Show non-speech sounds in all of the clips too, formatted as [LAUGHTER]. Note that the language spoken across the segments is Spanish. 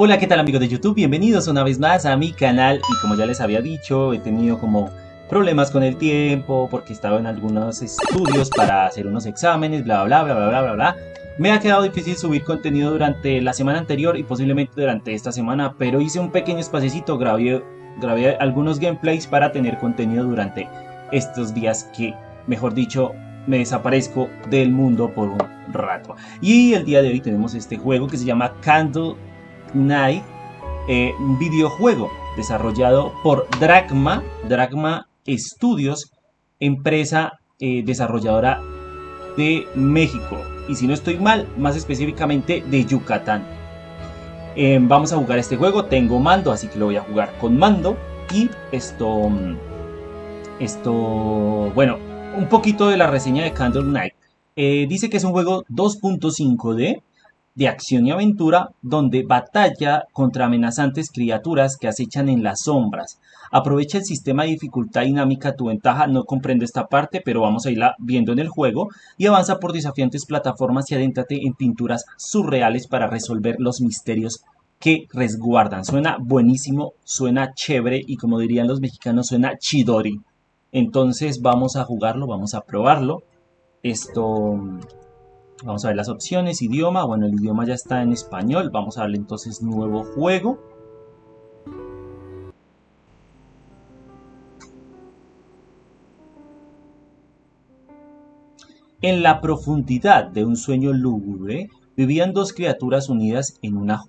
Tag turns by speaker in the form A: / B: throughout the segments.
A: Hola, ¿qué tal amigos de YouTube? Bienvenidos una vez más a mi canal y como ya les había dicho, he tenido como problemas con el tiempo porque estaba en algunos estudios para hacer unos exámenes, bla bla bla bla bla bla bla. Me ha quedado difícil subir contenido durante la semana anterior y posiblemente durante esta semana, pero hice un pequeño espacecito, grabé, grabé algunos gameplays para tener contenido durante estos días que, mejor dicho, me desaparezco del mundo por un rato. Y el día de hoy tenemos este juego que se llama Candle Night, eh, un videojuego desarrollado por Dragma, Dragma Studios, empresa eh, desarrolladora de México. Y si no estoy mal, más específicamente de Yucatán. Eh, vamos a jugar este juego, tengo mando, así que lo voy a jugar con mando. Y esto, esto, bueno, un poquito de la reseña de Candle Knight. dice que es un juego 2.5D de acción y aventura donde batalla contra amenazantes criaturas que acechan en las sombras. Aprovecha el sistema de dificultad dinámica a tu ventaja, no comprendo esta parte, pero vamos a irla viendo en el juego, y avanza por desafiantes plataformas y adéntrate en pinturas surreales para resolver los misterios que resguardan. Suena buenísimo, suena chévere y como dirían los mexicanos, suena chidori. Entonces vamos a jugarlo, vamos a probarlo. Esto Vamos a ver las opciones, idioma, bueno el idioma ya está en español, vamos a darle entonces nuevo juego. En la profundidad de un sueño lúgubre, vivían dos criaturas unidas en una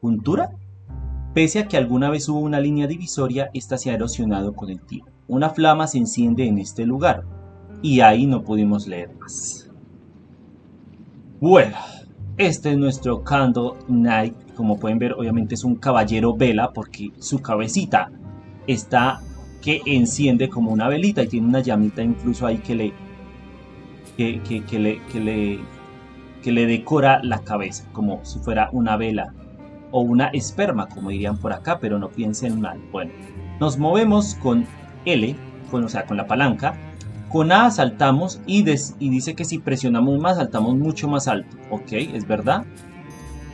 A: juntura. Pese a que alguna vez hubo una línea divisoria, esta se ha erosionado con el tiempo. Una flama se enciende en este lugar, y ahí no pudimos leer más. Bueno, este es nuestro Candle Knight. Como pueden ver, obviamente es un caballero vela porque su cabecita está que enciende como una velita y tiene una llamita incluso ahí que le que, le, que, le, que le decora la cabeza como si fuera una vela o una esperma como dirían por acá pero no piensen mal bueno nos movemos con L con, o sea con la palanca con A saltamos y, dice que si presionamos más saltamos mucho más alto. Ok, es verdad.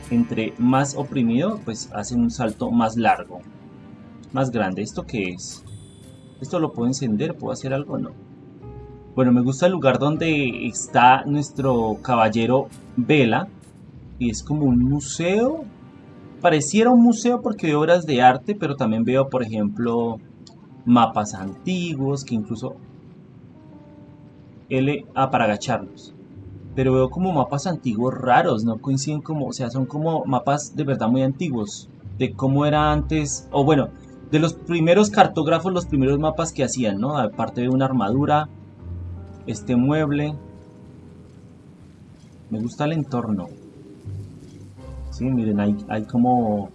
A: Entre más oprimido, pues hace un salto más largo. Más grande. ¿Esto qué es? ¿Esto lo puedo encender? ¿Puedo hacer algo? No. Bueno, me gusta el lugar donde está nuestro caballero Vela. Y es como un museo. Pareciera un museo porque veo obras de arte, pero también veo, por ejemplo, mapas antiguos que incluso L A para agacharnos. Pero veo como mapas antiguos raros, no coinciden como, o sea, son como mapas de verdad muy antiguos, de cómo era antes, o bueno, de los primeros cartógrafos, los primeros mapas que hacían, ¿no? Aparte de una armadura, este mueble. Me gusta el entorno. Sí, miren, hay, hay como...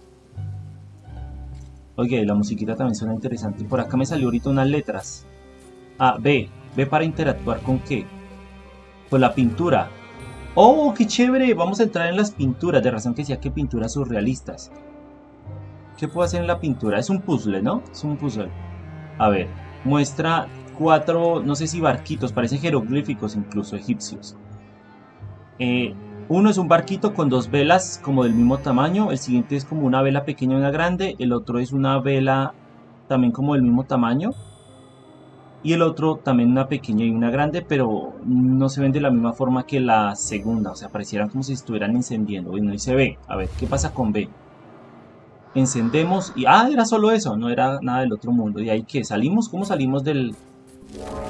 A: Oye, la musiquita también suena interesante. Por acá me salió ahorita unas letras. A, B, Ve para interactuar con qué? Con la pintura. ¡Oh, qué chévere! Vamos a entrar en las pinturas. De razón que decía que pinturas surrealistas. ¿Qué puedo hacer en la pintura? Es un puzzle, ¿no? Es un puzzle. A ver, muestra cuatro, no sé si barquitos, parecen jeroglíficos incluso, egipcios. Eh, uno es un barquito con dos velas como del mismo tamaño. El siguiente es como una vela pequeña y una grande. El otro es una vela también como del mismo tamaño y el otro también una pequeña y una grande, pero no se ven de la misma forma que la segunda, o sea, parecieran como si estuvieran encendiendo. Y no dice B, a ver, ¿qué pasa con B? Encendemos y, ah, era solo eso, no era nada del otro mundo. ¿Y ahí que ¿Salimos? ¿Cómo salimos del,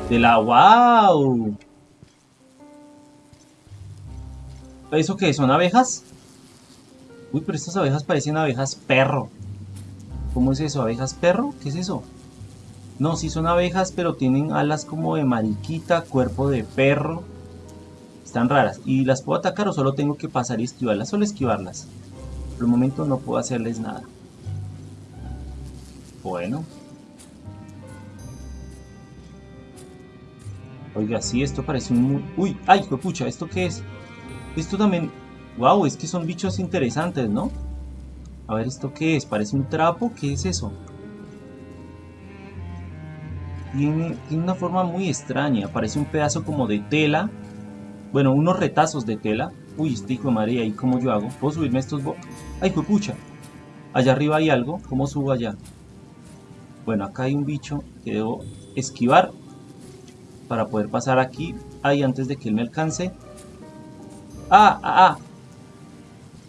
A: de la... ¡Wow! ¿Eso qué? ¿Son abejas? Uy, pero estas abejas parecen abejas perro. ¿Cómo es eso? ¿Abejas perro? ¿Qué es eso? No, sí son abejas, pero tienen alas como de mariquita, cuerpo de perro. Están raras. ¿Y las puedo atacar o solo tengo que pasar y esquivarlas? Solo esquivarlas. Por el momento no puedo hacerles nada. Bueno. Oiga, sí, esto parece un... Uy, ay, pucha, ¿esto qué es? Esto también... Wow, es que son bichos interesantes, ¿no? A ver, ¿esto qué es? ¿Parece un trapo? ¿Qué es eso? Tiene, una forma muy extraña. Parece un pedazo como de tela. Bueno, unos retazos de tela. Uy, este hijo de madre, ¿y cómo yo hago? ¿Puedo subirme estos bo... ¡Ay, pucha! Allá arriba hay algo. ¿Cómo subo allá? Bueno, acá hay un bicho que debo esquivar para poder pasar aquí. Ahí antes de que él me alcance. ¡Ah! ¡Ah! ah!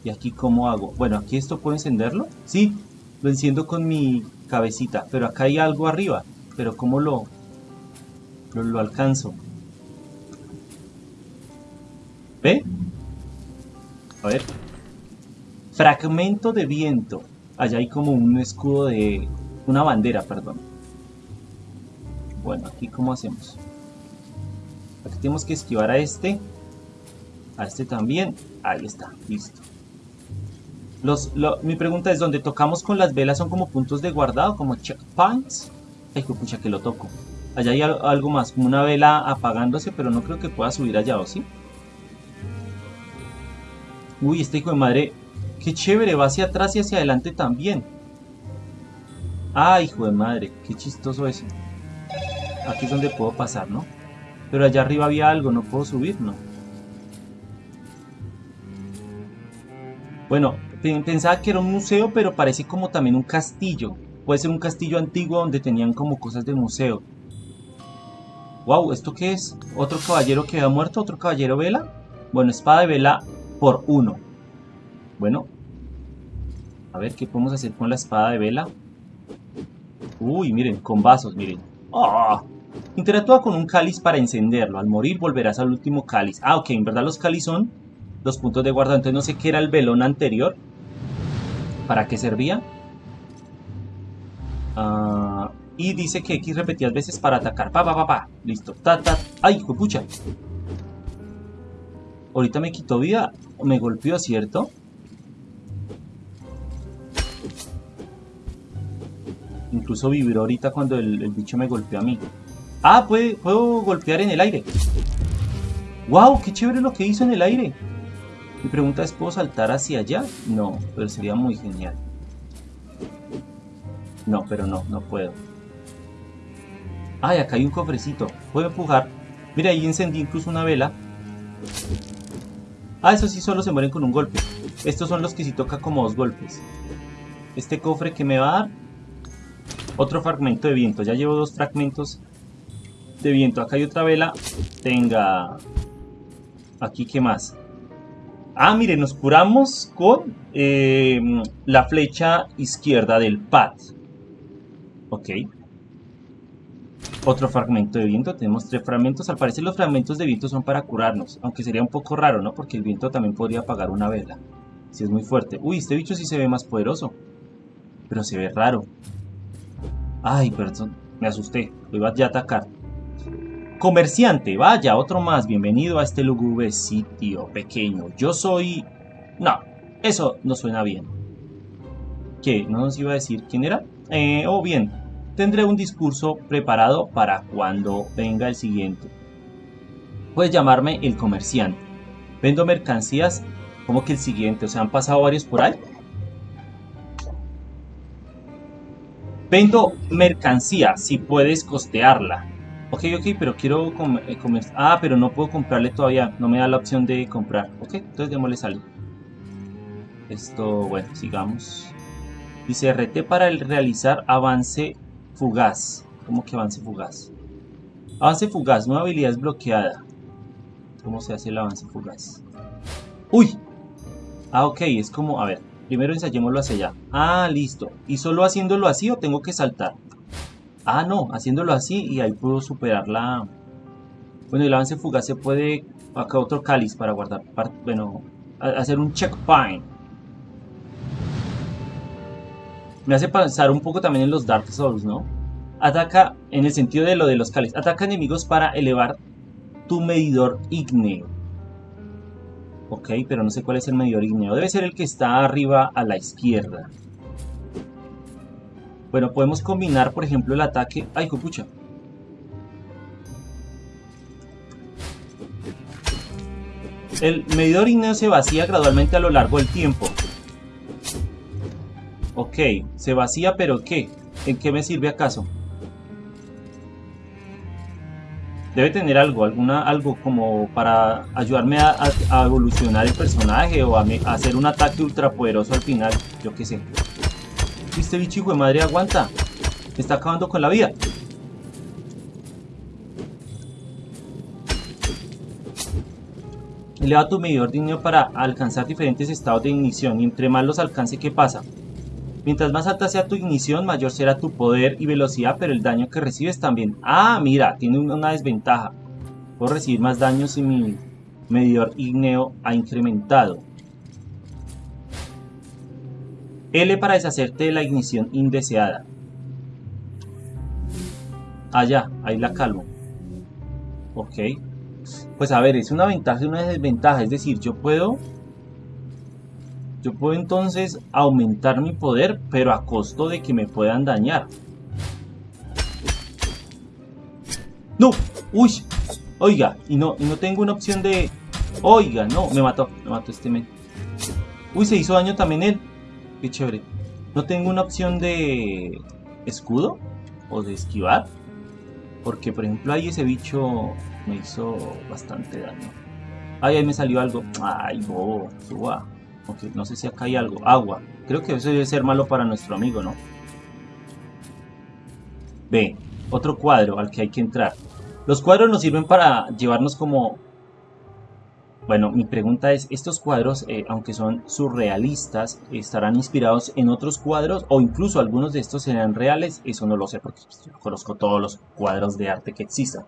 A: ¿Y aquí cómo hago? Bueno, aquí esto puedo encenderlo. Sí, lo enciendo con mi cabecita. Pero acá hay algo arriba. Pero ¿cómo lo, lo, alcanzo? ¿Ve? A ver. Fragmento de viento. Allá hay como un escudo de... Una bandera, perdón. Bueno, aquí cómo hacemos. Aquí tenemos que esquivar a este. A este también. Ahí está, listo. Los, mi pregunta es, ¿dónde tocamos con las velas son como puntos de guardado? Como checkpoints. Ay, pucha, que lo toco. Allá hay algo más, como una vela apagándose, pero no creo que pueda subir allá, ¿o sí? Uy, este hijo de madre, qué chévere, va hacia atrás y hacia adelante también. Ah, hijo de madre, qué chistoso eso. Aquí es donde puedo pasar, ¿no? Pero allá arriba había algo, no puedo subir, ¿no? Bueno, pensaba que era un museo, pero parece como también un castillo. Puede ser un castillo antiguo donde tenían como cosas de museo. Wow, ¿esto qué es? ¿Otro caballero que ha muerto? ¿Otro caballero vela? Bueno, espada de vela por uno. Bueno. A ver, ¿qué podemos hacer con la espada de vela? Uy, miren, con vasos, miren. ¡Oh! Interactúa con un cáliz para encenderlo. Al morir volverás al último cáliz. Ah, ok, en verdad los cáliz son los puntos de guarda. Entonces no sé qué era el velón anterior. ¿Para qué servía? Ah, y dice que X repetidas veces para atacar. Pa, pa, pa, pa. Listo. Ta, ta. ¡Ay, pucha! Ahorita me quitó vida me golpeó, ¿cierto? Incluso vibró ahorita cuando el, bicho me golpeó a mí. Ah, puedo golpear en el aire. ¡Wow! ¡Qué chévere lo que hizo en el aire! Mi pregunta es, ¿puedo saltar hacia allá? No, pero sería muy genial. No, pero no, no puedo. ¡Ay, acá hay un cofrecito! Puedo empujar. Mira, ahí encendí incluso una vela. Ah, esos sí solo se mueren con un golpe. Estos son los que sí toca como dos golpes. Este cofre que me va a dar. Otro fragmento de viento. Ya llevo dos fragmentos de viento. Acá hay otra vela. Tenga. Aquí, ¿qué más? Ah, mire, nos curamos con eh, la flecha izquierda del pad. Ok. Otro fragmento de viento, tenemos tres fragmentos. Al parecer los fragmentos de viento son para curarnos, aunque sería un poco raro, ¿no? Porque el viento también podría apagar una vela, si es muy fuerte. Uy, este bicho sí se ve más poderoso, pero se ve raro. Ay, perdón, me asusté, lo iba ya a atacar. Comerciante, vaya, otro más, bienvenido a este lúgubre sitio pequeño. Yo soy... No, eso no suena bien. ¿Qué? ¿No nos iba a decir quién era? Eh, oh, bien, tendré un discurso preparado para cuando venga el siguiente. Puedes llamarme el comerciante. Vendo mercancías como que el siguiente, o sea, han pasado varios por ahí. Vendo mercancía, si puedes costearla. Ok, ok, pero quiero eh, comer. Ah, pero no puedo comprarle todavía. No me da la opción de comprar. Ok, entonces démosle salud. Esto, bueno, sigamos. Dice RT para realizar avance Fugaz. ¿Cómo que avance fugaz? Avance fugaz, nueva habilidad es bloqueada. ¿Cómo se hace el avance fugaz? ¡Uy! Ah, ok, es como, a ver, primero ensayémoslo hacia allá. Ah, listo. ¿Y solo haciéndolo así o tengo que saltar? Ah, no, haciéndolo así y ahí puedo superar la... Bueno, el avance fugaz se puede... Acá otro cáliz para guardar... Bueno, hacer un checkpoint. Me hace pensar un poco también en los Dark Souls, ¿no? Ataca, en el sentido de lo de los cáliz, ataca enemigos para elevar tu medidor ígneo. Ok, pero no sé cuál es el medidor ígneo. Debe ser el que está arriba a la izquierda. Bueno, podemos combinar, por ejemplo, el ataque... ¡Ay, copucha! El medidor ígneo se vacía gradualmente a lo largo del tiempo. Ok, se vacía, pero ¿qué? ¿En qué me sirve acaso? Debe tener algo, alguna, algo como para ayudarme a, evolucionar el personaje o a, hacer un ataque ultra poderoso al final, yo qué sé. Este bicho de madre aguanta. Me está acabando con la vida. Eleva tu medidor de ignición para alcanzar diferentes estados de ignición y entre más los alcance, ¿qué pasa? Mientras más alta sea tu ignición, mayor será tu poder y velocidad, pero el daño que recibes también. Ah, mira, tiene una desventaja. Puedo recibir más daño si mi medidor igneo ha incrementado. L para deshacerte de la ignición indeseada. Ah, ya, ahí la calmo. Ok. Pues a ver, es una ventaja y una desventaja. Es decir, yo puedo... Yo puedo entonces aumentar mi poder, pero a costo de que me puedan dañar. ¡No! ¡Uy! Oiga, y no, y no tengo una opción de... Oiga, no, me mató, me mató este men. Uy, se hizo daño también él. Qué chévere. No tengo una opción de escudo o de esquivar. Porque, por ejemplo, ahí ese bicho me hizo bastante daño. Ay, ahí me salió algo. Ay, bobo, suba. No sé si acá hay algo. Agua. Creo que eso debe ser malo para nuestro amigo, ¿no? Ve, otro cuadro al que hay que entrar. Los cuadros nos sirven para llevarnos como bueno, mi pregunta es, ¿estos cuadros, eh, aunque son surrealistas, estarán inspirados en otros cuadros o incluso algunos de estos serán reales? Eso no lo sé porque conozco todos los cuadros de arte que existan.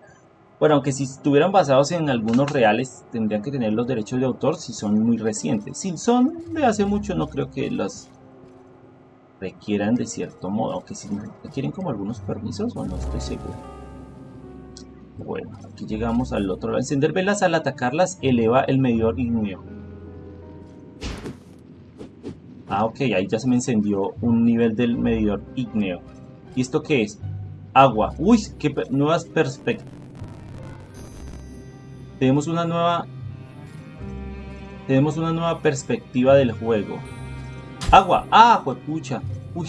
A: Bueno, aunque si estuvieran basados en algunos reales, tendrían que tener los derechos de autor si son muy recientes. Si son de hace mucho, no creo que los requieran de cierto modo, aunque si requieren como algunos permisos, o no estoy seguro. Bueno, aquí llegamos al otro lado. Encender velas al atacarlas eleva el medidor igneo. Ah, ok, ahí ya se me encendió un nivel del medidor igneo. ¿Y esto qué es? Agua. Uy, qué nuevas perspectivas. Tenemos una nueva... Tenemos una nueva perspectiva del juego. Agua. Ah, pucha. Uy.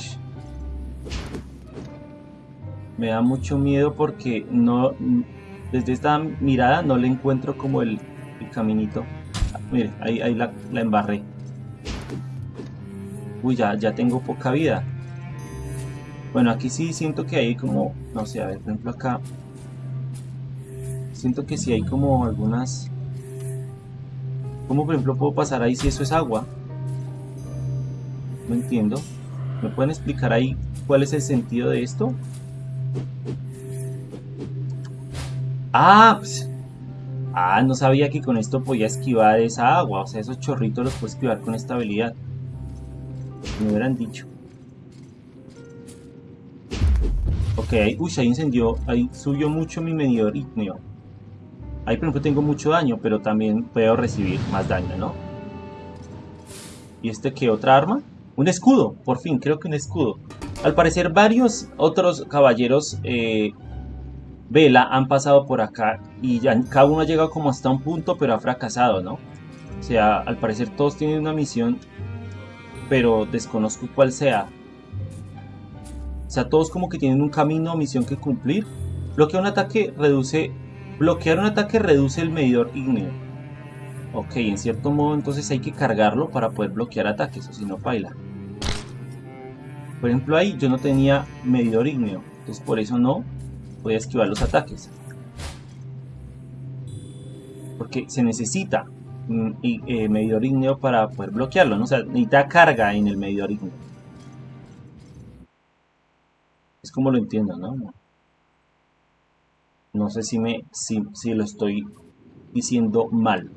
A: Me da mucho miedo porque no desde esta mirada no le encuentro como el, caminito. Mire, ahí, ahí la, embarré. Uy, ya, ya tengo poca vida. Bueno, aquí sí siento que hay como, no sé, a ver, por ejemplo acá. Siento que sí hay como algunas... ¿Cómo por ejemplo puedo pasar ahí si eso es agua? No entiendo. ¿Me pueden explicar ahí cuál es el sentido de esto? Ah, pues, ah, no sabía que con esto podía esquivar esa agua. O sea, esos chorritos los puedo esquivar con esta habilidad. Me hubieran dicho. Ok, uy, ahí incendió, ahí subió mucho mi medidor igneo. Ahí por ejemplo tengo mucho daño, pero también puedo recibir más daño, ¿no? ¿Y este qué? ¿Otra arma? Un escudo, por fin, creo que un escudo. Al parecer varios otros caballeros eh, Vela han pasado por acá y cada uno ha llegado como hasta un punto, pero ha fracasado, ¿no? O sea, al parecer todos tienen una misión, pero desconozco cuál sea. O sea, todos como que tienen un camino o misión que cumplir. Bloquear un ataque reduce... Bloquear un ataque reduce el medidor igneo. Ok, en cierto modo entonces hay que cargarlo para poder bloquear ataques, o si no, baila. Por ejemplo ahí yo no tenía medidor igneo, entonces por eso no Voy a esquivar los ataques. Porque se necesita un eh, medidor igneo para poder bloquearlo, ¿no? O sea, necesita carga en el medidor igneo. Es como lo entiendo, ¿no? No sé si, me, si, si lo estoy diciendo mal.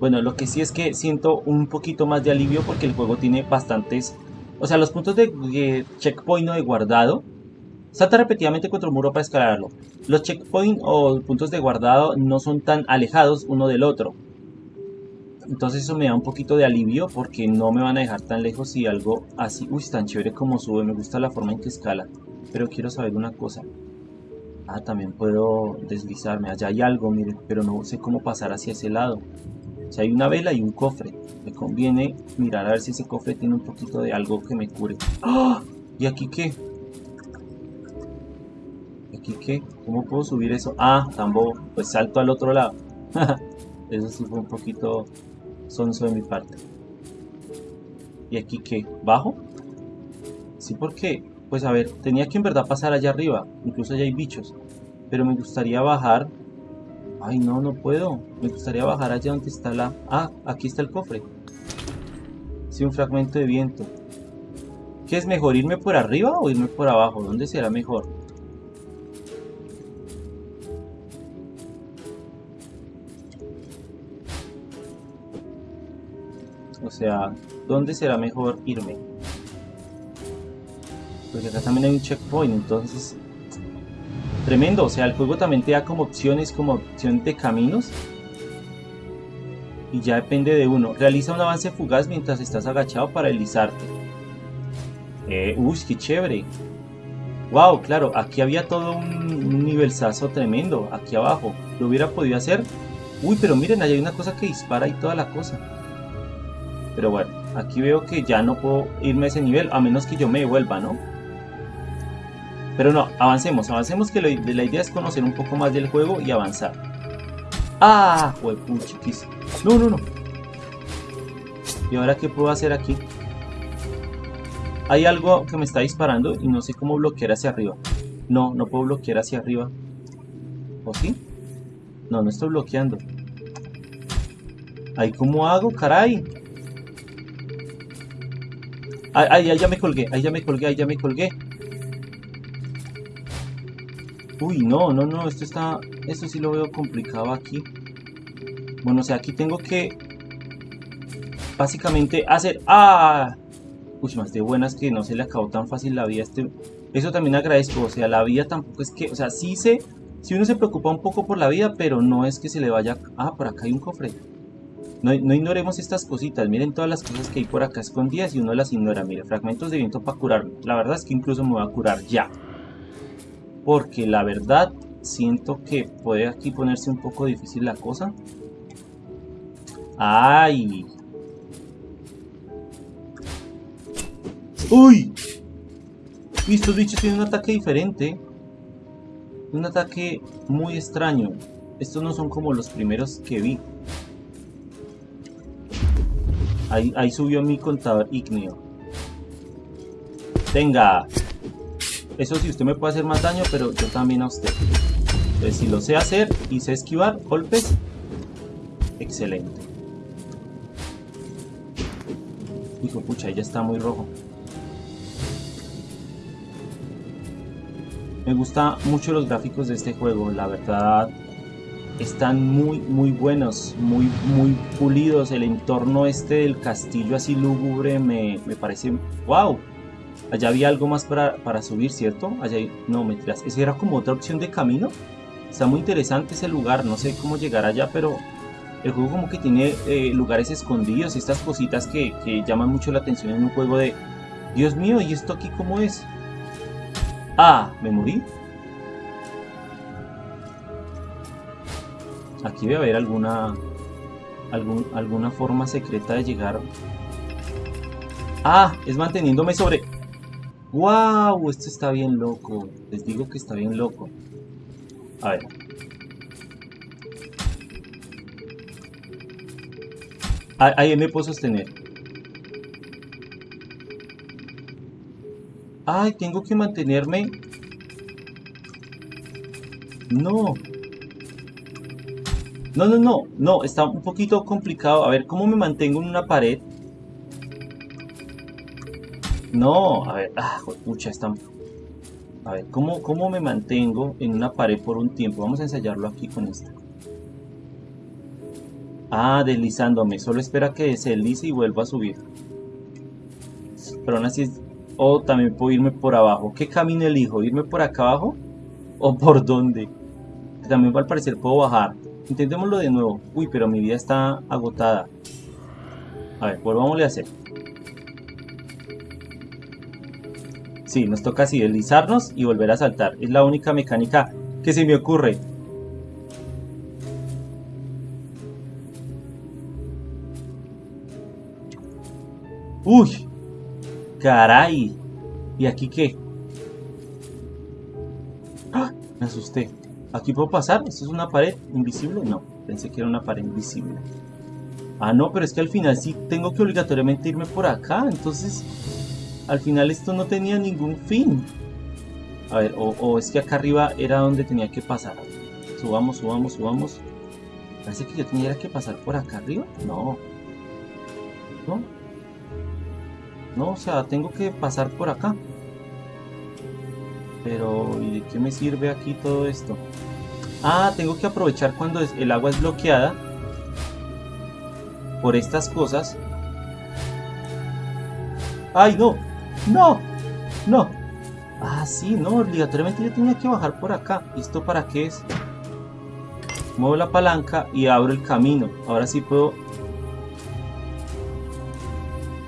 A: Bueno, lo que sí es que siento un poquito más de alivio porque el juego tiene bastantes o sea, los puntos de checkpoint o de guardado. Salta repetidamente contra un muro para escalarlo. Los checkpoint o puntos de guardado no son tan alejados uno del otro. Entonces eso me da un poquito de alivio porque no me van a dejar tan lejos si algo así... Uy, tan chévere como sube, me gusta la forma en que escala. Pero quiero saber una cosa. Ah, también puedo deslizarme. Allá hay algo, mire, pero no sé cómo pasar hacia ese lado. Si hay una vela y un cofre. Me conviene mirar a ver si ese cofre tiene un poquito de algo que me cure. ¡Ah! ¿Y aquí qué? ¿Aquí qué? ¿Cómo puedo subir eso? Ah, tampoco. Pues salto al otro lado. [LAUGHS] eso sí fue un poquito sonso de mi parte. ¿Y aquí qué? ¿Bajo? Sí, porque, pues a ver, tenía que en verdad pasar allá arriba. Incluso allá hay bichos. Pero me gustaría bajar. Ay, no, no puedo. Me gustaría bajar allá donde está la... Ah, aquí está el cofre. Sí, un fragmento de viento. ¿Qué es mejor, irme por arriba o irme por abajo? ¿Dónde será mejor? O sea, ¿dónde será mejor irme? Porque acá también hay un checkpoint, entonces... Tremendo, o sea, el juego también te da como opciones, como opción de caminos. Y ya depende de uno. Realiza un avance fugaz mientras estás agachado para deslizarte. Eh, uy, qué chévere. Wow, claro, aquí había todo un, un nivelzazo tremendo, aquí abajo. ¿Lo hubiera podido hacer? Uy, pero miren, ahí hay una cosa que dispara y toda la cosa. Pero bueno, aquí veo que ya no puedo irme a ese nivel, a menos que yo me devuelva, ¿no? Pero no, avancemos, avancemos que la idea es conocer un poco más del juego y avanzar. ¡Ah! Huepuchiquis. No, no, no. ¿Y ahora qué puedo hacer aquí? Hay algo que me está disparando y no sé cómo bloquear hacia arriba. No, no puedo bloquear hacia arriba. ¿O sí? No, no estoy bloqueando. ¿Ahí cómo hago, caray? Ahí ya me colgué, ahí ya me colgué, ahí ya me colgué. Uy, no, no, no, esto está... Esto sí lo veo complicado aquí. Bueno, o sea, aquí tengo que... Básicamente hacer... ¡Ah! Uy, más de buenas que no se le acabó tan fácil la vida. Este... Eso también agradezco, o sea, la vida tampoco es que... O sea, sí se... Si uno se preocupa un poco por la vida, pero no es que se le vaya... Ah, por acá hay un cofre. No, no, ignoremos estas cositas, miren todas las cosas que hay por acá escondidas y uno las ignora. Mire, fragmentos de viento para curarme. La verdad es que incluso me voy a curar ya porque la verdad siento que puede aquí ponerse un poco difícil la cosa. ¡Ay! ¡Uy! Y estos bichos tienen un ataque diferente. Un ataque muy extraño. Estos no son como los primeros que vi. Ahí, ahí subió mi contador ígneo. ¡Venga! Eso sí, usted me puede hacer más daño, pero yo también a usted. Entonces, si lo sé hacer y sé esquivar golpes, excelente. Hijo, pucha, ya está muy rojo. Me gusta mucho los gráficos de este juego, la verdad están muy muy buenos, muy muy pulidos, el entorno este del castillo así lúgubre me, me parece wow, Allá había algo más para, subir, ¿cierto? Allá hay... No, mentiras. Esa era como otra opción de camino. Está muy interesante ese lugar. No sé cómo llegar allá, pero el juego como que tiene eh, lugares escondidos. Estas cositas que, que llaman mucho la atención en un juego de... Dios mío, ¿y esto aquí cómo es? Ah, ¿me morí? Aquí debe haber alguna... Algún, alguna forma secreta de llegar... Ah, es manteniéndome sobre... ¡Wow! Esto está bien loco. Les digo que está bien loco. A ver. Ahí me puedo sostener. Ay, tengo que mantenerme. No. No, no, no. No, está un poquito complicado. A ver, ¿cómo me mantengo en una pared? No, a ver, ah, mucha está... A ver, ¿cómo, ¿cómo me mantengo en una pared por un tiempo? Vamos a ensayarlo aquí con esta. Ah, deslizándome. Solo espera que se deslice y vuelva a subir. Pero aún así... O también puedo irme por abajo. ¿Qué camino elijo? ¿Irme por acá abajo? ¿O por dónde? También al parecer puedo bajar. Intentémoslo de nuevo. Uy, pero mi vida está agotada. A ver, volvámosle a hacer. Sí, nos toca así deslizarnos y volver a saltar. Es la única mecánica que se me ocurre. ¡Uy! ¡Caray! ¿Y aquí qué? ¡Ah! Me asusté. ¿Aquí puedo pasar? ¿Esto es una pared invisible? No, pensé que era una pared invisible. Ah, no, pero es que al final sí tengo que obligatoriamente irme por acá. Entonces, al final esto no tenía ningún fin. A ver, o, es que acá arriba era donde tenía que pasar. Subamos, subamos, subamos. Parece que yo tenía que pasar por acá arriba. No. No. No, o sea, tengo que pasar por acá. Pero, ¿y de qué me sirve aquí todo esto? Ah, tengo que aprovechar cuando el agua es bloqueada por estas cosas. ¡Ay, no! ¡No! ¡No! Ah, sí, no, obligatoriamente yo tenía que bajar por acá. ¿Y esto para qué es? Muevo la palanca y abro el camino. Ahora sí puedo...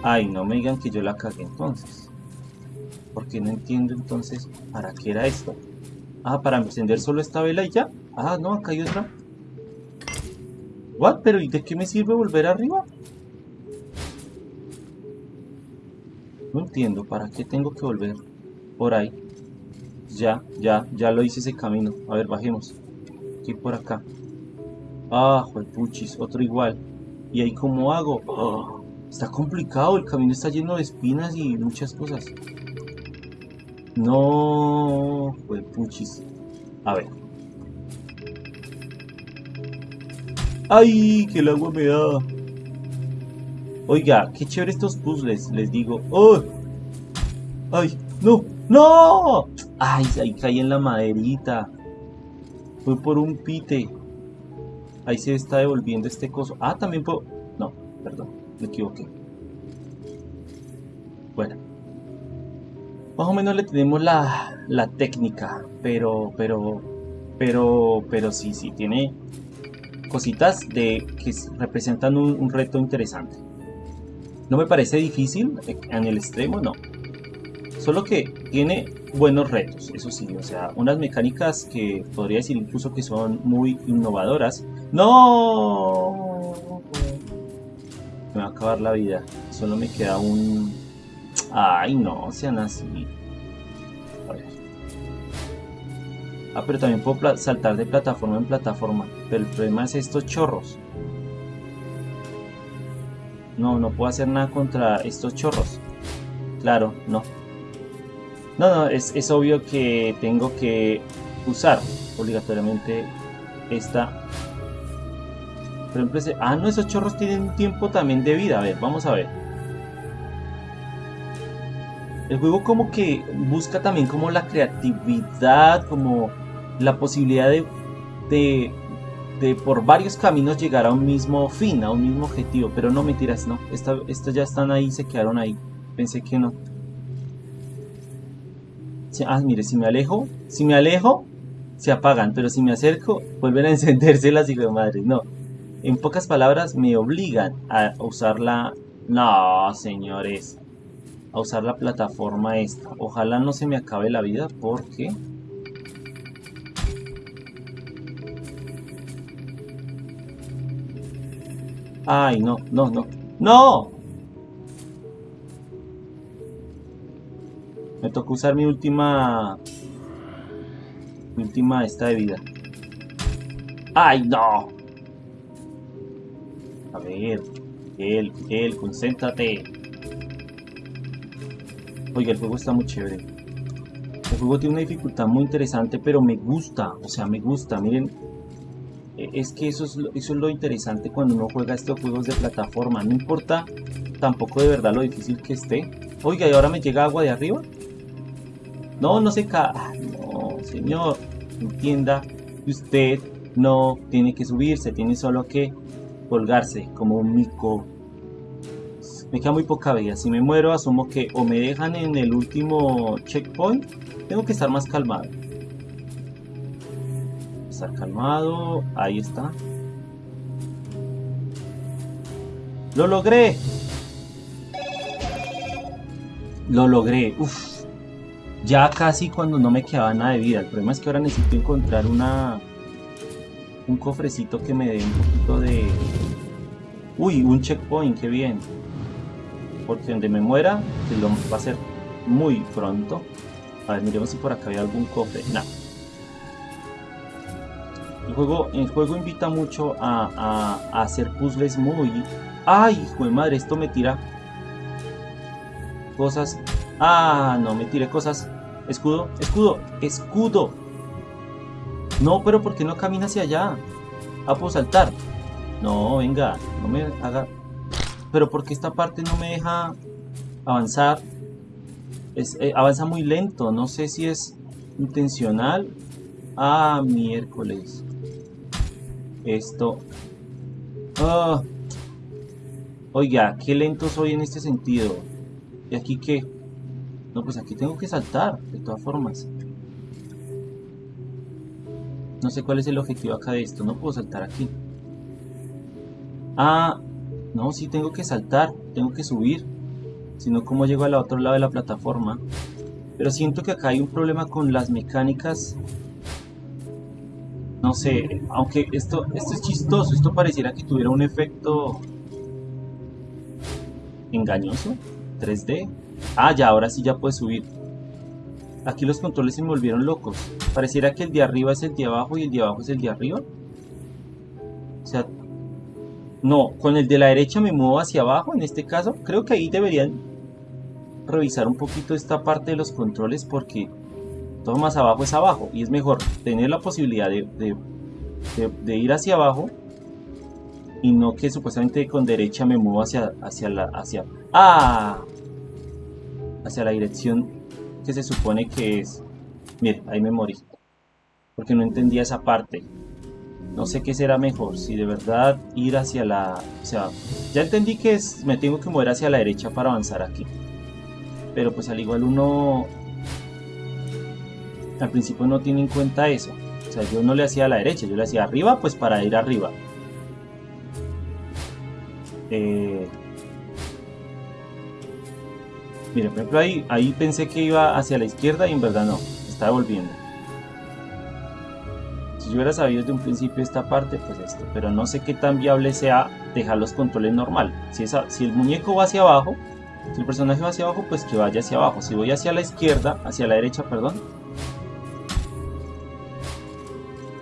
A: Ay, no me digan que yo la cagué entonces. Porque no entiendo entonces para qué era esto. Ah, para encender solo esta vela y ya. Ah, no, acá hay otra. ¿What? ¿Pero y de qué me sirve volver arriba? No entiendo, ¿para qué tengo que volver por ahí? Ya, ya, ya lo hice ese camino. A ver, bajemos. Aquí por acá. Ah, puchis, otro igual. ¿Y ahí cómo hago? Ah, está complicado, el camino está lleno de espinas y muchas cosas. No, puchis. A ver. ¡Ay! Que el agua me da. Oiga, qué chévere estos puzzles, les digo. ¡Oh! ¡Ay! ¡No! ¡No! ¡Ay! Ahí caí en la maderita. Fue por un pite. Ahí se está devolviendo este coso. Ah, también puedo... No, perdón, me equivoqué. Bueno. Más o menos le tenemos la, la técnica, pero, pero, pero, pero sí, sí, tiene cositas de que representan un, reto interesante. No me parece difícil en el extremo, no. Solo que tiene buenos retos, eso sí, o sea, unas mecánicas que podría decir incluso que son muy innovadoras. ¡No! Me va a acabar la vida. Solo me queda un Ay, no, sean así. A ver. Ah, pero también puedo saltar de plataforma en plataforma. Pero el problema es estos chorros. No, no puedo hacer nada contra estos chorros. Claro, no. No, no, es, es obvio que tengo que usar obligatoriamente esta. Por ejemplo, ah, no, esos chorros tienen un tiempo también de vida. A ver, vamos a ver. El juego como que busca también como la creatividad, como la posibilidad de, de, por varios caminos llegar a un mismo fin, a un mismo objetivo. Pero no mentiras, no. Estas ya están ahí, se quedaron ahí. Pensé que no. Ah, mire, si me alejo, si me alejo, se apagan. Pero si me acerco, vuelven a [LAUGHS] encenderse las hijas de madre. No. En pocas palabras, me obligan a usar la... No, señores a usar la plataforma esta. Ojalá no se me acabe la vida porque... Ay, no, no, no. ¡No! Me tocó usar mi última... Mi última esta de vida. ¡Ay, no! A ver, él, él, concéntrate. Oiga, el juego está muy chévere. El juego tiene una dificultad muy interesante, pero me gusta, o sea, me gusta. Miren, es que eso es, eso es lo interesante cuando uno juega estos juegos de plataforma. No importa tampoco de verdad lo difícil que esté. Oiga, ¿y ahora me llega agua de arriba? No, no se cae. No, señor, entienda usted no tiene que subirse, tiene solo que colgarse como un mico me queda muy poca vida. Si me muero, asumo que o me dejan en el último checkpoint. Tengo que estar más calmado. Estar calmado. Ahí está. ¡Lo logré! Lo logré. Uf. Ya casi cuando no me quedaba nada de vida. El problema es que ahora necesito encontrar una... Un cofrecito que me dé un poquito de... Uy, un checkpoint, qué bien porque donde me muera, que lo va a ser muy pronto. A ver, miremos si por acá hay algún cofre. No. El juego, el juego invita mucho a, hacer puzzles muy... ¡Ay, hijo de madre! Esto me tira cosas. ¡Ah! No, me tiré cosas. Escudo, escudo, escudo. No, pero ¿por qué no camina hacia allá? Ah, puedo saltar. No, venga, no me haga... Pero porque esta parte no me deja avanzar. Eh, avanza muy lento, no sé si es intencional. Ah, miércoles. Esto. Ah. Oiga, qué lento soy en este sentido. ¿Y aquí qué? No, pues aquí tengo que saltar, de todas formas. No sé cuál es el objetivo acá de esto. No puedo saltar aquí. Ah, no, sí tengo que saltar. Tengo que subir. Si no, ¿cómo llego al otro lado de la plataforma? Pero siento que acá hay un problema con las mecánicas. No sé, aunque esto, esto es chistoso. Esto pareciera que tuviera un efecto engañoso. 3D. Ah, ya, ahora sí ya puede subir. Aquí los controles se me volvieron locos. Pareciera que el de arriba es el de abajo y el de abajo es el de arriba. O sea, no, con el de la derecha me muevo hacia abajo en este caso. Creo que ahí deberían revisar un poquito esta parte de los controles porque todo más abajo es abajo. Y es mejor tener la posibilidad de, ir hacia abajo y no que supuestamente con derecha me muevo hacia, hacia la... Hacia, ¡Ah! Hacia la dirección que se supone que es... Mire, ahí me morí. Porque no entendía esa parte. No sé qué será mejor, si de verdad ir hacia la... O sea, ya entendí que me tengo que mover hacia la derecha para avanzar aquí. Pero pues al igual uno... Al principio no tiene en cuenta eso. O sea, yo no le hacía a la derecha, yo le hacía arriba pues para ir arriba. Eh, por ejemplo, ahí, ahí pensé que iba hacia la izquierda y en verdad no, estaba volviendo. Si yo hubiera sabido desde un principio esta parte, pues esto. Pero no sé qué tan viable sea dejar los controles normal. Si, esa, si el muñeco va hacia abajo, si el personaje va hacia abajo, pues que vaya hacia abajo. Si voy hacia la izquierda, hacia la derecha, perdón,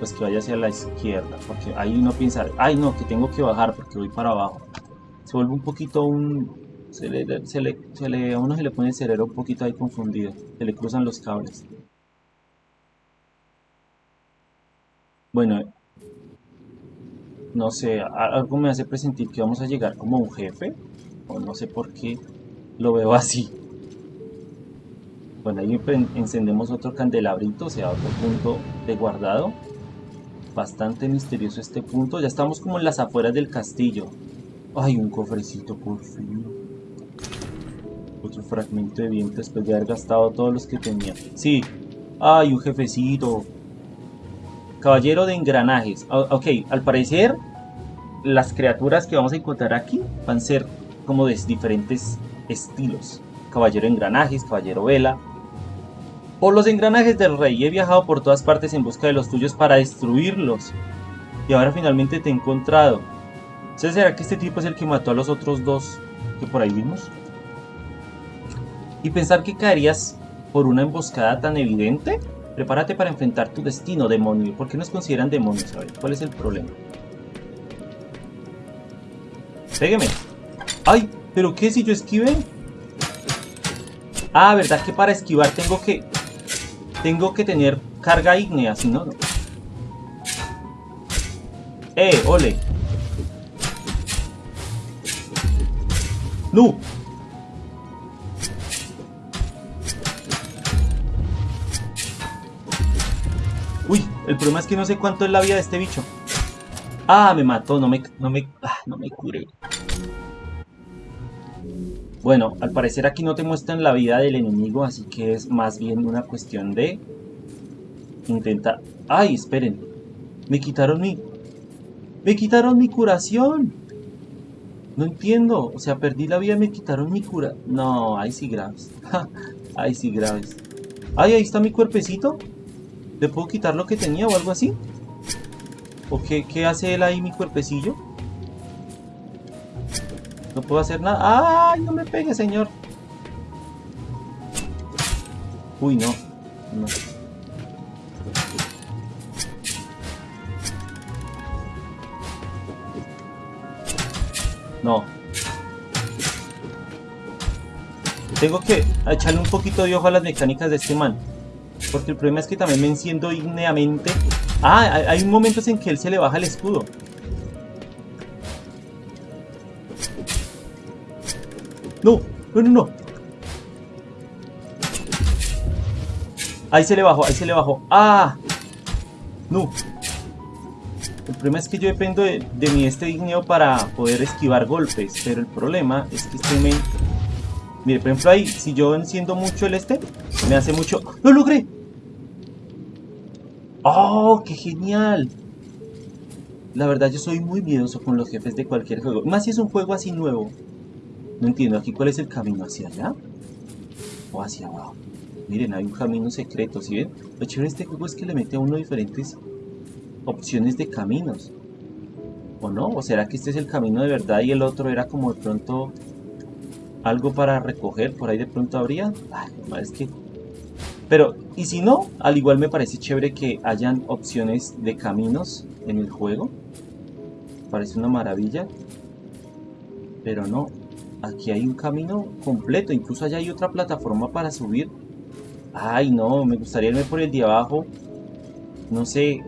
A: pues que vaya hacia la izquierda. Porque ahí uno piensa, ay no, que tengo que bajar porque voy para abajo. Se vuelve un poquito un, se le, se le, se a uno se le pone el cerebro un poquito ahí confundido, se le cruzan los cables. Bueno, no sé, algo me hace presentir que vamos a llegar como un jefe, o no sé por qué lo veo así. Bueno, ahí encendemos otro candelabrito, o sea, otro punto de guardado. Bastante misterioso este punto. Ya estamos como en las afueras del castillo. Ay, un cofrecito, por fin. Otro fragmento de viento después de haber gastado todos los que tenía. Sí. Ay, un jefecito. Caballero de engranajes. ok, al parecer las criaturas que vamos a encontrar aquí van a ser como de diferentes estilos. Caballero de engranajes, caballero vela. Por los engranajes del rey. He viajado por todas partes en busca de los tuyos para destruirlos. Y ahora finalmente te he encontrado. ¿Será que este tipo es el que mató a los otros dos que por ahí vimos? y pensar que caerías por una emboscada tan evidente? Prepárate para enfrentar tu destino, demonio. ¿Por qué nos consideran demonios? A ver, ¿cuál es el problema? Pégueme. ¡Ay! ¿Pero qué si yo esquive? Ah, ¿verdad que para esquivar tengo que... Tengo que tener carga ígnea, si no... ¡Eh! ¡Ole! ¡No! El problema es que no sé cuánto es la vida de este bicho. Ah, me mató, no me, no me, ah, no me curé. Bueno, al parecer aquí no te muestran la vida del enemigo, así que es más bien una cuestión de intentar... ¡Ay, esperen! Me quitaron mi... ¡Me quitaron mi curación! No entiendo, o sea, perdí la vida y me quitaron mi cura... No, ahí sí graves. [LAUGHS] ahí sí graves. ¡Ay, ahí está mi cuerpecito! ¿Le puedo quitar lo que tenía o algo así? ¿O qué, hace él ahí, mi cuerpecillo? No puedo hacer nada. ¡Ay, no me pegue, señor! Uy, no. no. Tengo que echarle un poquito de ojo a las mecánicas de este man. Porque el problema es que también me enciendo ígneamente. Ah, hay momentos en que él se le baja el escudo. No, no, no, no. Ahí se le bajó, ahí se le bajó. ¡Ah! No. El problema es que yo dependo de, mi este digneo para poder esquivar golpes. Pero el problema es que este me... Mire, por ejemplo ahí, si yo enciendo mucho el este, me hace mucho... ¡Lo logré! ¡Oh, qué genial! La verdad yo soy muy miedoso con los jefes de cualquier juego. Más si es un juego así nuevo. No entiendo, aquí cuál es el camino, ¿hacia allá? ¿O hacia abajo? Miren, hay un camino secreto, ¿sí ven? Lo chévere de este juego es que le mete a uno diferentes opciones de caminos. ¿O no? ¿O será que este es el camino de verdad y el otro era como de pronto algo para recoger? ¿Por ahí de pronto habría? Ay, es que... Pero, y si no, al igual me parece chévere que hayan opciones de caminos en el juego. Parece una maravilla. Pero no, Aquí hay un camino completo, incluso allá hay otra plataforma para subir. Ay, no, me gustaría irme por el de abajo. No sé,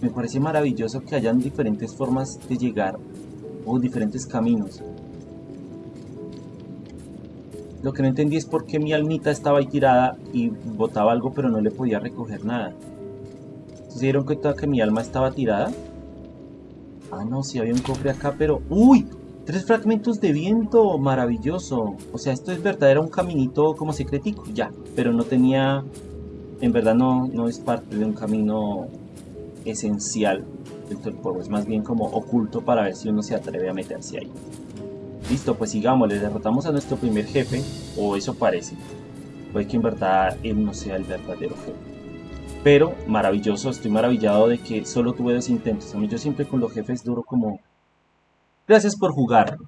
A: me parece maravilloso que hayan diferentes formas de llegar o diferentes caminos. Lo que no entendí es por qué mi almita estaba ahí tirada y botaba algo pero no le podía recoger nada. ¿Se dieron cuenta que mi alma estaba tirada? Ah, no, sí había un cofre acá, pero... ¡Uy! Tres fragmentos de viento, maravilloso. O sea, esto es verdad, era un caminito como secretico, ya. Pero no tenía, en verdad no, no es parte de un camino esencial del juego. Es más bien como oculto para ver si uno se atreve a meterse ahí. Listo, pues sigamos, le derrotamos a nuestro primer jefe, o eso parece. Puede que en verdad él no sea el verdadero jefe. Pero maravilloso, estoy maravillado de que solo tuve dos intentos. A mí yo siempre con los jefes duro como Gracias por jugar.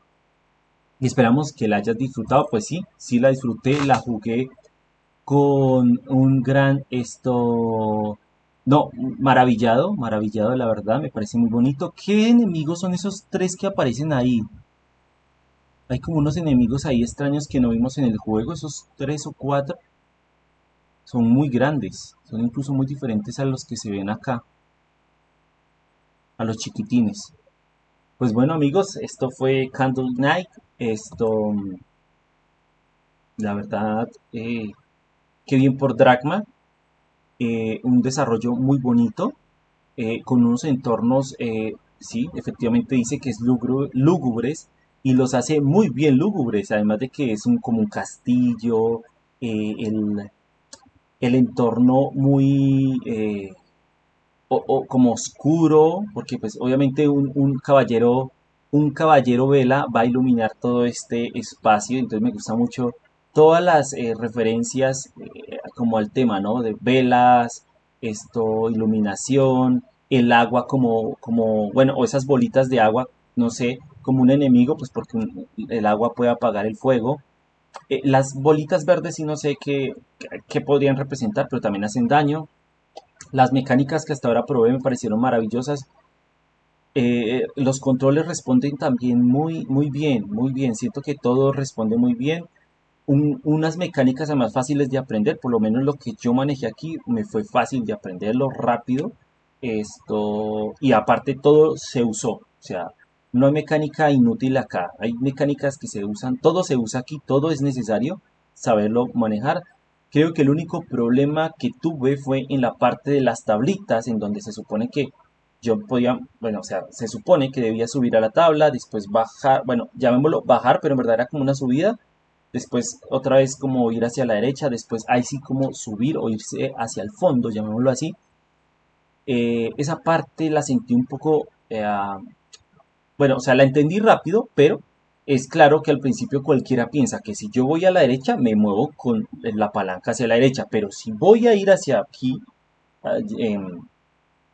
A: Y esperamos que la hayas disfrutado. Pues sí, sí la disfruté, la jugué con un gran esto... No, maravillado, maravillado la verdad, me parece muy bonito. ¿Qué enemigos son esos tres que aparecen ahí? Hay como unos enemigos ahí extraños que no vimos en el juego, esos tres o cuatro. Son muy grandes, son incluso muy diferentes a los que se ven acá. A los chiquitines. Pues bueno amigos, esto fue Candle Night. Esto, la verdad, eh, qué bien por Dragma. Eh, un desarrollo muy bonito, eh, con unos entornos, sí, efectivamente dice que es lúgubres y los hace muy bien lúgubres, además de que es un, como un castillo, el, el, entorno muy o, como oscuro, porque pues obviamente un, caballero, un caballero vela va a iluminar todo este espacio, entonces me gusta mucho todas las eh, referencias eh, como al tema, ¿no? De velas, esto, iluminación, el agua como, como, bueno, o esas bolitas de agua, no sé, como un enemigo, pues porque el agua puede apagar el fuego. Eh, las bolitas verdes sí no sé qué, qué podrían representar, pero también hacen daño. Las mecánicas que hasta ahora probé me parecieron maravillosas. Eh, los controles responden también muy, muy bien, muy bien. Siento que todo responde muy bien. unas mecánicas además fáciles de aprender, por lo menos lo que yo manejé aquí me fue fácil de aprenderlo rápido. Esto, y aparte todo se usó, o sea, no hay mecánica inútil acá, hay mecánicas que se usan, todo se usa aquí, todo es necesario saberlo manejar. Creo que el único problema que tuve fue en la parte de las tablitas, en donde se supone que yo podía, bueno, o sea, se supone que debía subir a la tabla, después bajar, bueno, llamémoslo bajar, pero en verdad era como una subida, después otra vez como ir hacia la derecha, después ahí sí como subir o irse hacia el fondo, llamémoslo así. Eh, esa parte la sentí un poco, eh, bueno, o sea, la entendí rápido, pero es claro que al principio cualquiera piensa que si yo voy a la derecha me muevo con la palanca hacia la derecha, pero si voy a ir hacia aquí,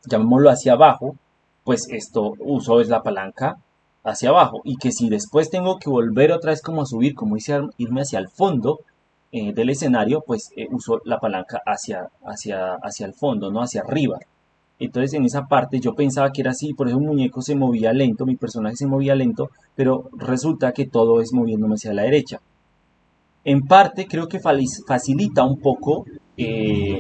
A: llamémoslo hacia abajo, pues esto uso es la palanca hacia abajo y que si después tengo que volver otra vez como a subir, como irme hacia el fondo eh, del escenario, pues eh, uso la palanca hacia, hacia, hacia el fondo, no hacia arriba. Entonces en esa parte yo pensaba que era así, por eso un muñeco se movía lento, mi personaje se movía lento, pero resulta que todo es moviéndome hacia la derecha. En parte creo que facilita un poco eh,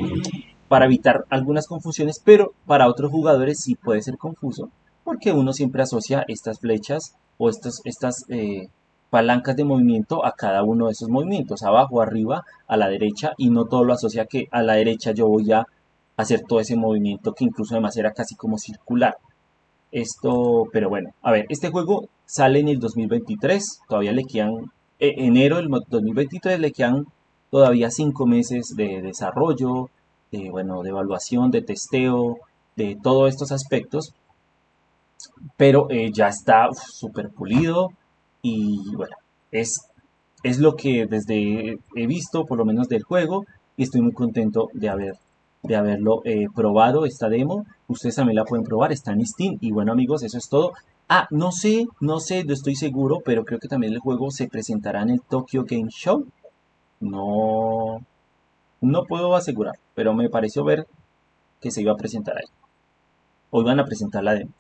A: para evitar algunas confusiones, pero para otros jugadores sí puede ser confuso, porque uno siempre asocia estas flechas o estas, estas eh, palancas de movimiento a cada uno de esos movimientos, abajo, arriba, a la derecha, y no todo lo asocia que a la derecha yo voy a hacer todo ese movimiento que incluso además era casi como circular. Esto, pero bueno, a ver, este juego sale en el 2023, todavía le quedan, eh, enero del 2023 le quedan todavía cinco meses de desarrollo, de, bueno, de evaluación, de testeo, de todos estos aspectos, pero eh, ya está súper pulido y bueno, es, es lo que desde he visto, por lo menos del juego, y estoy muy contento de haber de haberlo eh, probado esta demo. Ustedes también la pueden probar, está en Steam. Y bueno amigos, eso es todo. Ah, no sé, no sé, no estoy seguro, pero creo que también el juego se presentará en el Tokyo Game Show. No, no puedo asegurar, pero me pareció ver que se iba a presentar ahí. Hoy van a presentar la demo.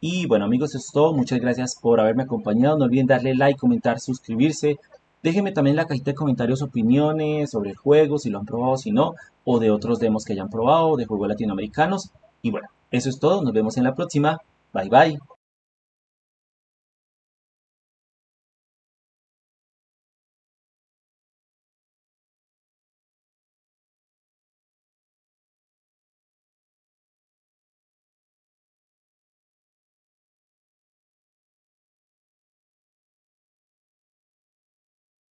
A: Y bueno amigos, eso es todo. Muchas gracias por haberme acompañado. No olviden darle like, comentar, suscribirse. Déjenme también en la cajita de comentarios opiniones sobre el juego, si lo han probado, si no, o de otros demos que hayan probado, de juegos latinoamericanos. Y bueno, eso es todo, nos vemos en la próxima. Bye bye.